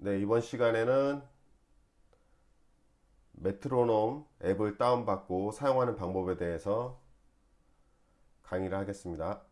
네, 이번 시간에는 메트로놈 앱을 다운받고 사용하는 방법에 대해서 강의를 하겠습니다.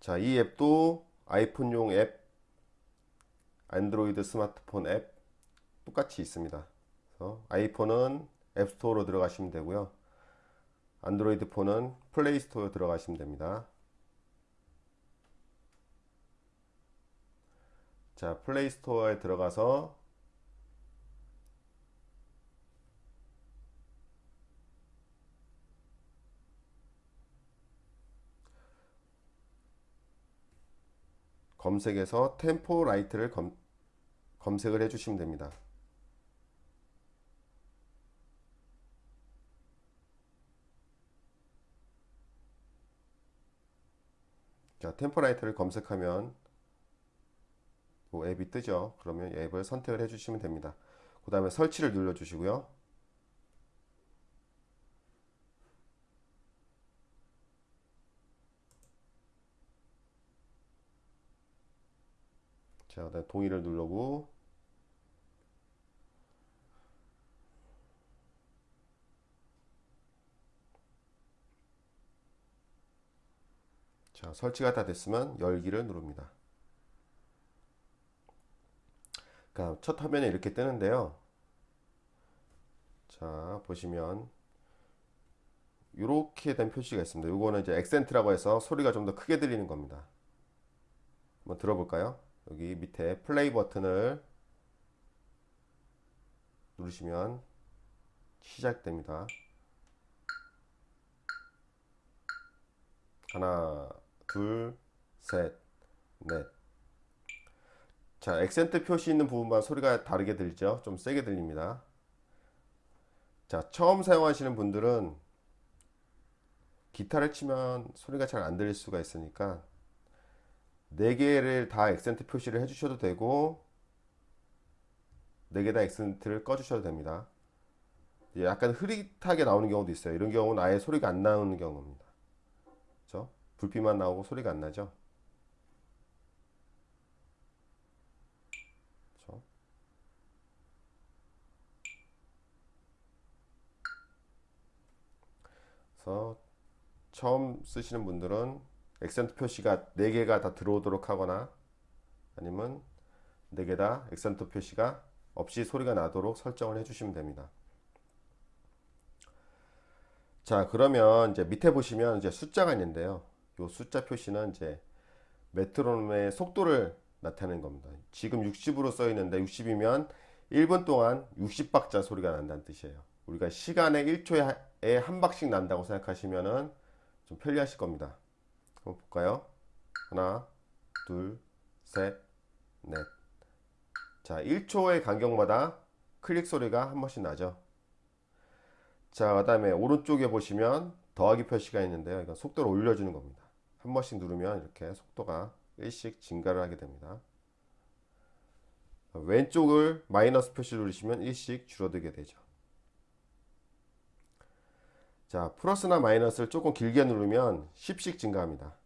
자, 이 앱도 아이폰용 앱, 안드로이드 스마트폰 앱 똑같이 있습니다. 아이폰은 앱스토어로 들어가시면 되고요. 안드로이드 폰은 플레이스토어에 들어가시면 됩니다. 자, 플레이스토어에 들어가서 검색에서 템포 라이트를 검, 검색을 해주시면 됩니다. 자, 템포 라이트를 검색하면 뭐 앱이 뜨죠. 그러면 앱을 선택을 해 주시면 됩니다. 그 다음에 설치를 눌러 주시고요. 자, 그다음 동의를 누르고 자, 설치가 다 됐으면 열기를 누릅니다. 그러니까 첫 화면에 이렇게 뜨는데요. 자, 보시면 이렇게 된 표시가 있습니다. 이거는 이제 액센트라고 해서 소리가 좀 더 크게 들리는 겁니다. 한번 들어볼까요? 여기 밑에 플레이 버튼을 누르시면 시작됩니다. 하나, 둘, 셋, 넷. 자, 액센트 표시 있는 부분만 소리가 다르게 들리죠? 좀 세게 들립니다. 자, 처음 사용하시는 분들은 기타를 치면 소리가 잘 안 들릴 수가 있으니까 4개를 다 액센트 표시를 해주셔도 되고 4개 다 액센트를 꺼주셔도 됩니다. 약간 흐릿하게 나오는 경우도 있어요. 이런 경우는 아예 소리가 안 나오는 경우입니다. 그렇죠? 불빛만 나오고 소리가 안 나죠. 그래서 처음 쓰시는 분들은 액센트 표시가 4개가 다 들어오도록 하거나 아니면 4개 다 액센트 표시가 없이 소리가 나도록 설정을 해주시면 됩니다. 자 그러면 이제 밑에 보시면 이제 숫자가 있는데요. 이 숫자 표시는 이제 메트로놈의 속도를 나타내는 겁니다. 지금 60으로 써 있는데 60이면 1분 동안 60박자 소리가 난다는 뜻이에요. 우리가 시간에 1초에 한 박씩 난다고 생각하시면은 좀 편리하실 겁니다. 한번 볼까요? 하나, 둘, 셋, 넷. 자, 1초의 간격마다 클릭 소리가 한 번씩 나죠. 자, 그 다음에 오른쪽에 보시면 더하기 표시가 있는데요. 이건 속도를 올려주는 겁니다. 한 번씩 누르면 이렇게 속도가 1씩 증가를 하게 됩니다. 왼쪽을 마이너스 표시 누르시면 1씩 줄어들게 되죠. 자 플러스나 마이너스를 조금 길게 누르면 10씩 증가합니다.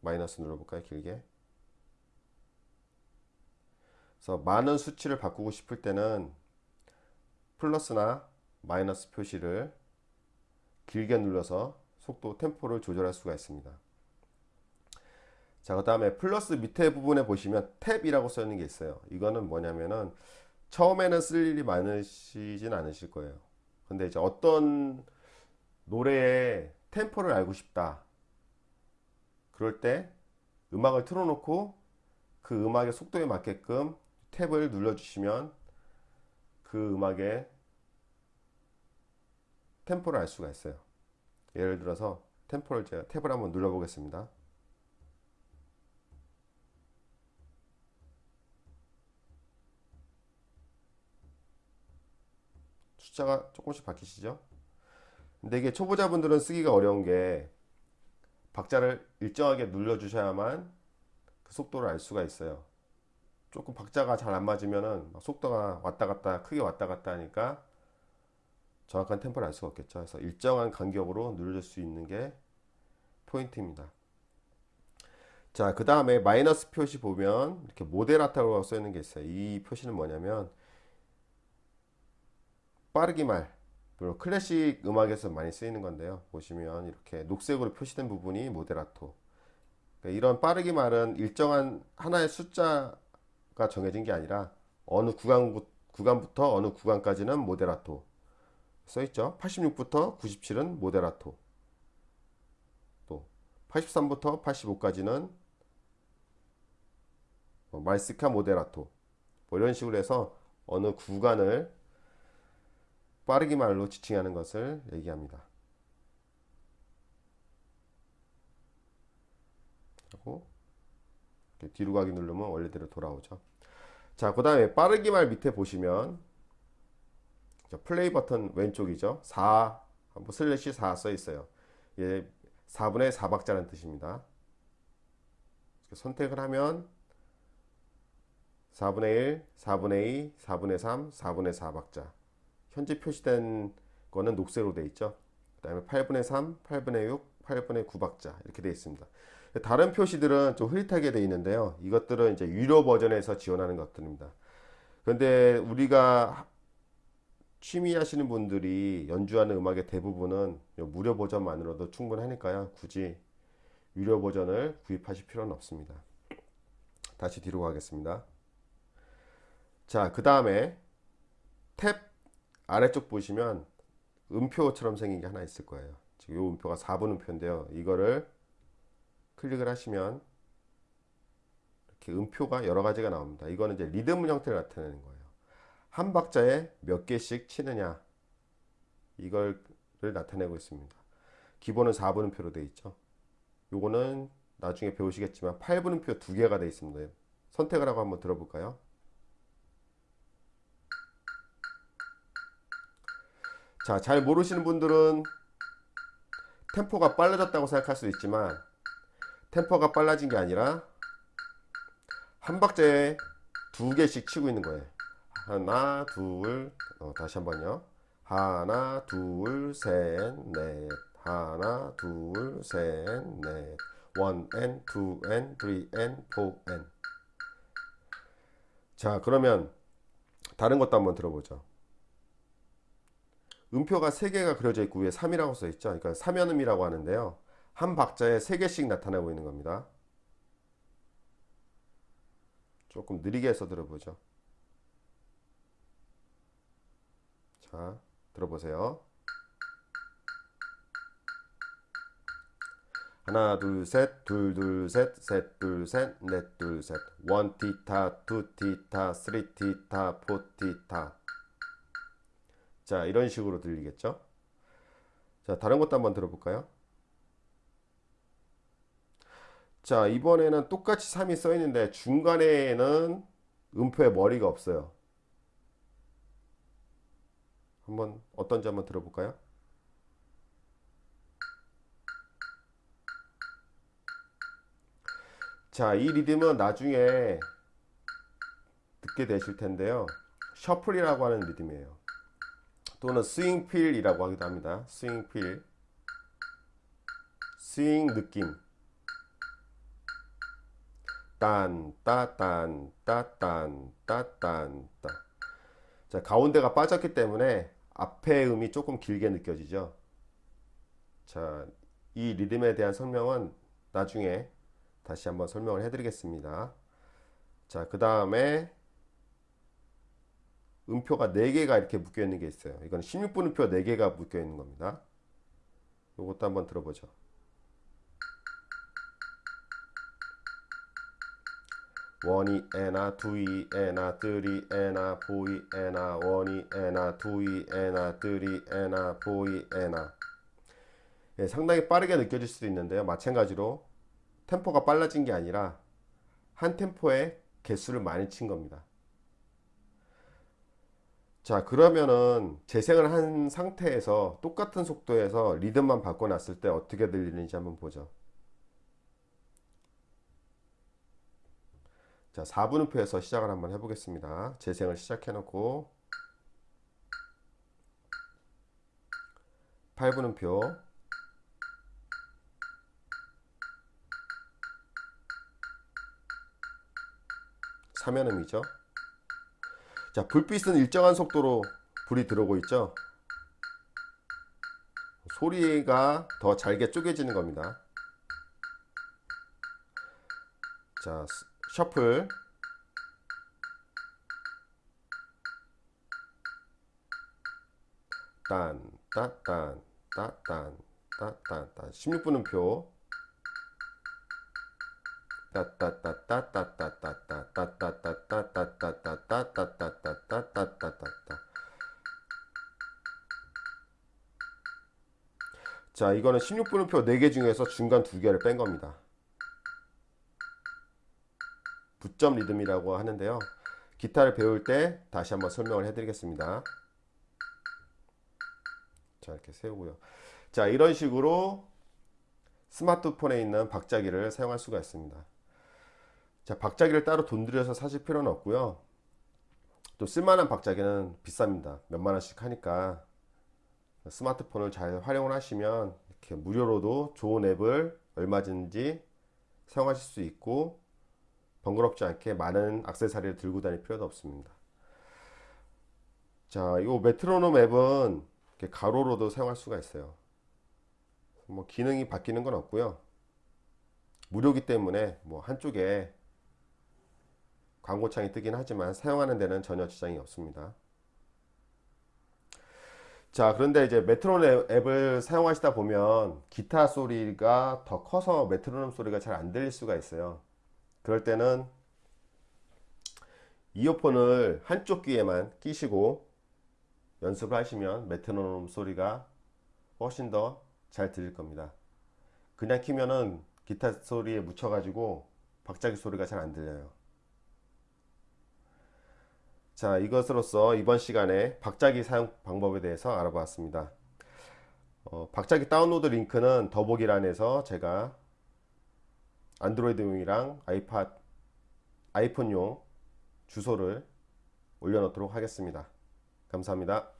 마이너스 눌러볼까요? 길게. 그래서 많은 수치를 바꾸고 싶을 때는 플러스나 마이너스 표시를 길게 눌러서 속도 템포를 조절할 수가 있습니다 자 그 다음에 플러스 밑에 부분에 보시면 탭이라고 써 있는 게 있어요 이거는 뭐냐면은 처음에는 쓸 일이 많으시진 않으실 거예요. 근데 이제 어떤 노래의 템포를 알고 싶다. 그럴 때 음악을 틀어놓고 그 음악의 속도에 맞게끔 탭을 눌러주시면 그 음악의 템포를 알 수가 있어요. 예를 들어서 템포를 제가 탭을 한번 눌러보겠습니다. 숫자가 조금씩 바뀌시죠? 근데 이게 초보자분들은 쓰기가 어려운 게 박자를 일정하게 눌러 주셔야만 그 속도를 알 수가 있어요. 조금 박자가 잘 안 맞으면은 속도가 왔다 갔다 크게 왔다 갔다 하니까 정확한 템포를 알 수가 없겠죠. 그래서 일정한 간격으로 누를 수 있는 게 포인트입니다. 자, 그 다음에 마이너스 표시 보면 이렇게 모데라타고 써 있는 게 있어요. 이 표시는 뭐냐면 빠르기 말, 물론 클래식 음악에서 많이 쓰이는 건데요. 보시면 이렇게 녹색으로 표시된 부분이 모데라토. 그러니까 이런 빠르기 말은 일정한 하나의 숫자가 정해진 게 아니라 어느 구간, 구간부터 어느 구간까지는 모데라토 써 있죠. 86부터 97은 모데라토. 또 83부터 85까지는 뭐 말스카 모데라토. 뭐 이런 식으로 해서 어느 구간을 빠르기 말로 지칭하는 것을 얘기합니다. 하고 뒤로 가기 누르면 원래대로 돌아오죠. 자, 그 다음에 빠르기 말 밑에 보시면 플레이 버튼 왼쪽이죠. 4, 뭐 슬래시 4 써 있어요. 예, 4분의 4박자라는 뜻입니다. 선택을 하면 4분의 1, 4분의 2, 4분의 3, 4분의 4박자. 현재 표시된 거는 녹색으로 되어 있죠. 그 다음에 8분의 3, 8분의 6, 8분의 9박자 이렇게 되어 있습니다. 다른 표시들은 좀 흐릿하게 되어 있는데요. 이것들은 이제 유료 버전에서 지원하는 것들입니다. 그런데 우리가 취미 하시는 분들이 연주하는 음악의 대부분은 무료 버전만으로도 충분하니까요. 굳이 유료 버전을 구입하실 필요는 없습니다. 다시 뒤로 가겠습니다. 자, 그 다음에 탭 아래쪽 보시면 음표처럼 생긴 게 하나 있을 거예요. 지금 이 음표가 4분 음표인데요. 이거를 클릭을 하시면 이렇게 음표가 여러 가지가 나옵니다. 이거는 이제 리듬 형태를 나타내는 거예요. 한 박자에 몇 개씩 치느냐 이걸 나타내고 있습니다. 기본은 4분음표로 되어 있죠. 요거는 나중에 배우시겠지만 8분음표 두 개가 되어 있습니다. 선택을 하고 한번 들어볼까요? 자, 잘 모르시는 분들은 템포가 빨라졌다고 생각할 수도 있지만 템포가 빨라진 게 아니라 한 박자에 두 개씩 치고 있는 거예요. 하나, 둘, 어, 다시 한 번요. 하나, 둘, 셋, 넷. 하나, 둘, 셋, 넷. 원 and two and three and four and. 자, 그러면 다른 것도 한번 들어보죠. 음표가 3개가 그려져 있고 위에 3이라고 써 있죠. 그러니까 3연음이라고 하는데요. 한 박자에 3개씩 나타나고 있는 겁니다. 조금 느리게 해서 들어보죠. 자, 들어보세요. 하나, 둘, 셋, 둘, 둘, 셋, 셋, 둘, 셋, 넷, 둘, 셋. one 티타, two 티타, three 티타, four 티타. 자, 이런 식으로 들리겠죠? 자, 다른 것도 한번 들어볼까요? 자, 이번에는 똑같이 3이 써 있는데 중간에는 음표에 머리가 없어요. 한번 어떤지 한번 들어볼까요? 자, 이 리듬은 나중에 듣게 되실 텐데요. 셔플이라고 하는 리듬이에요. 또는 스윙필이라고 하기도 합니다. 스윙필. 스윙 느낌. 딴, 따, 딴, 따, 딴, 따, 딴, 따. 자, 가운데가 빠졌기 때문에 앞에 음이 조금 길게 느껴지죠. 자, 이 리듬에 대한 설명은 나중에 다시 한번 설명을 해드리겠습니다. 자, 그 다음에 음표가 4개가 이렇게 묶여 있는 게 있어요. 이건 16분음표 4개가 묶여 있는 겁니다. 이것도 한번 들어보죠. 원이 에나 두이 에나 뜨리 에나 보이 에나 원이 에나 두이 에나 뜨리 에나 보이 에나 예, 상당히 빠르게 느껴질 수도 있는데요 마찬가지로 템포가 빨라진 게 아니라 한 템포에 개수를 많이 친 겁니다 자 그러면은 재생을 한 상태에서 똑같은 속도에서 리듬만 바꿔놨을 때 어떻게 들리는지 한번 보죠. 자 4분음표에서 시작을 한번 해보겠습니다. 재생을 시작해 놓고 8분음표 사면음이죠. 자, 불빛은 일정한 속도로 불이 들어오고 있죠. 소리가 더 잘게 쪼개지는 겁니다. 자, 스- 셔플. 딴, 따 딴, 따 딴, 따딴, 따 16분음표. 자 이거는 16분음표 4개 중에서 중간 2개를 뺀 겁니다 부점 리듬이라고 하는데요 기타를 배울 때 다시 한번 설명을 해드리겠습니다 자 이렇게 세우고요 자 이런 식으로 스마트폰에 있는 박자기를 사용할 수가 있습니다 자, 박자기를 따로 돈 들여서 사실 필요는 없고요. 또 쓸만한 박자기는 비쌉니다. 몇만 원씩 하니까 스마트폰을 잘 활용을 하시면 이렇게 무료로도 좋은 앱을 얼마든지 사용하실 수 있고 번거롭지 않게 많은 액세서리를 들고 다닐 필요도 없습니다. 자, 이 메트로놈 앱은 이렇게 가로로도 사용할 수가 있어요. 뭐 기능이 바뀌는 건 없고요. 무료기 때문에 뭐 한쪽에 광고창이 뜨긴 하지만 사용하는 데는 전혀 지장이 없습니다. 자, 그런데 이제 메트로놈 앱을 사용하시다 보면 기타 소리가 더 커서 메트로놈 소리가 잘 안 들릴 수가 있어요. 그럴 때는 이어폰을 한쪽 귀에만 끼시고 연습을 하시면 메트로놈 소리가 훨씬 더 잘 들릴 겁니다. 그냥 키면은 기타 소리에 묻혀가지고 박자기 소리가 잘 안 들려요. 자, 이것으로써 이번 시간에 박자기 사용 방법에 대해서 알아보았습니다. 어, 박자기 다운로드 링크는 더보기란에서 제가 안드로이드용이랑 아이팟, 아이폰용 주소를 올려놓도록 하겠습니다. 감사합니다.